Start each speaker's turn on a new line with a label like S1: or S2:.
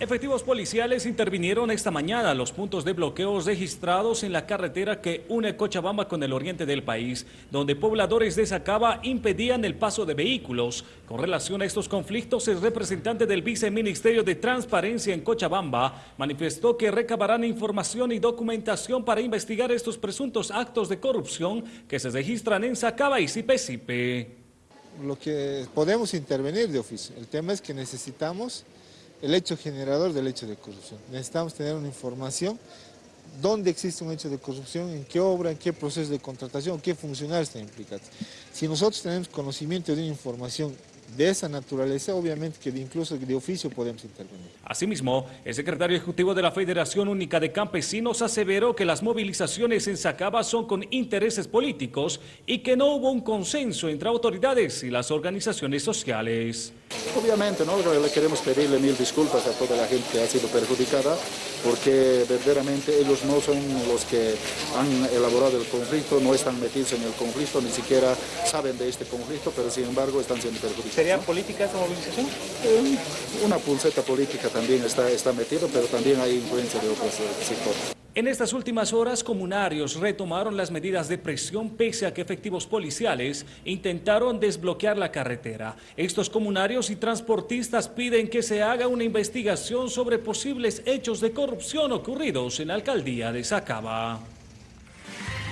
S1: Efectivos policiales intervinieron esta mañana los puntos de bloqueos registrados en la carretera que une Cochabamba con el oriente del país, donde pobladores de Sacaba impedían el paso de vehículos. Con relación a estos conflictos, el representante del Viceministerio de Transparencia en Cochabamba manifestó que recabarán información y documentación para investigar estos presuntos actos de corrupción que se registran en Sacaba y Sipe
S2: Lo que podemos intervenir de oficio, el tema es que necesitamos el hecho generador del hecho de corrupción. Necesitamos tener una información dónde existe un hecho de corrupción, en qué obra, en qué proceso de contratación, qué funcionarios están implicados. Si nosotros tenemos conocimiento de una información de esa naturaleza, obviamente que incluso de oficio podemos intervenir.
S1: Asimismo, el secretario ejecutivo de la Federación Única de Campesinos aseveró que las movilizaciones en Sacaba son con intereses políticos y que no hubo un consenso entre autoridades y las organizaciones sociales.
S3: Obviamente, ¿no? le queremos pedirle mil disculpas a toda la gente que ha sido perjudicada, porque verdaderamente ellos no son los que han elaborado el conflicto, no están metidos en el conflicto, ni siquiera saben de este conflicto, pero sin embargo están siendo perjudicados.
S4: ¿Sería política esta movilización?
S3: Eh, una pulseta política también está, está metido, pero también hay influencia de otros sectores.
S1: En estas últimas horas, comunarios retomaron las medidas de presión pese a que efectivos policiales intentaron desbloquear la carretera. Estos comunarios y transportistas piden que se haga una investigación sobre posibles hechos de corrupción ocurridos en la alcaldía de Sacaba.